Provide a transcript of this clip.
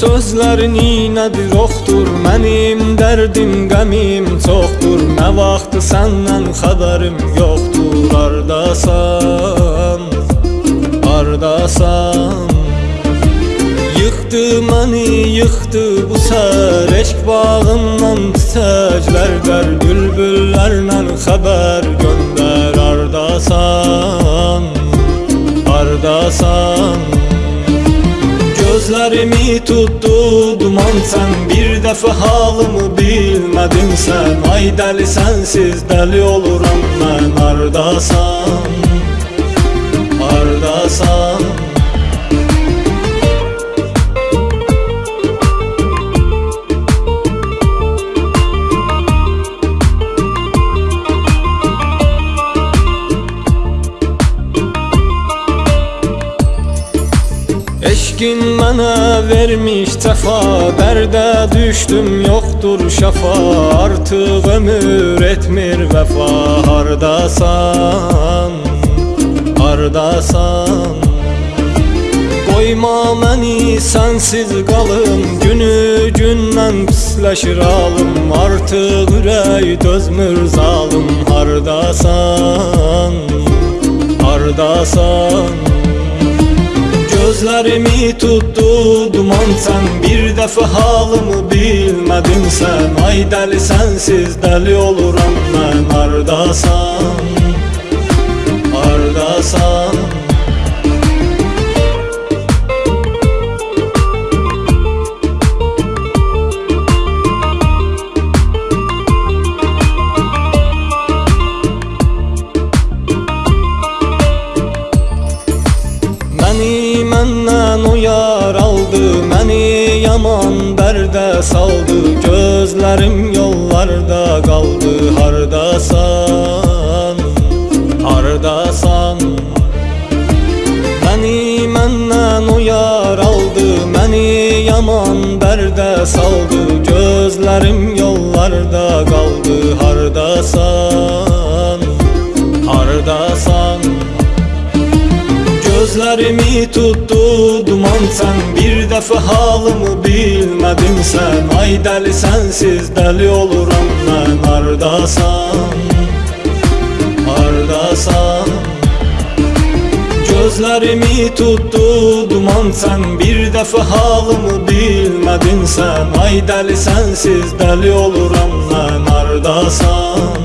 sözlərin nədir oxdur Mənim dərdim, qəmim çoxdur. Nə vaxtı səndən xəbərim yoxdur Ardasan, ardasan Yıxdı məni, yıxdı bu sər Eşq bağından çiçəklər qər Bülbüllərlə xəbər göndər. Ardasan, ardasan Gözlerimi tuttu duman. Sen Bir defa halımı bilmedin sen. Ay deli sensiz deli oluram ben. Ardasan Eşkin mənə vermiş cəfa Dərdə düşdüm yoxdur şəfa Artıq ömür etmir vəfa Hardasan, hardasan Qoyma məni sənsiz qalım Günü gündən pisləşir alım. Artıq ürək dözmür zalım Hardasan, hardasan Gözlerimi tuttu duman sen Bir defa halımı bilmedin sen. Ay deli sensiz deli oluram ben Ardasan, ardasan saldı Gözlərim yollarda qaldı Hardasan, hardasan Məni məndən o yar aldı Məni yaman dərdə saldı Gözlərim yollarda qaldı Hardasan, hardasan Gözlerimi tuttu duman sen Bir defa halımı bilmedin. Sen Ay deli sensiz deli oluram ben. Ardasan, ardasan. Gözlerimi tuttu duman sen Bir defa halımı bilmedin. Sen Ay deli sensiz deli oluram ben. Ardasan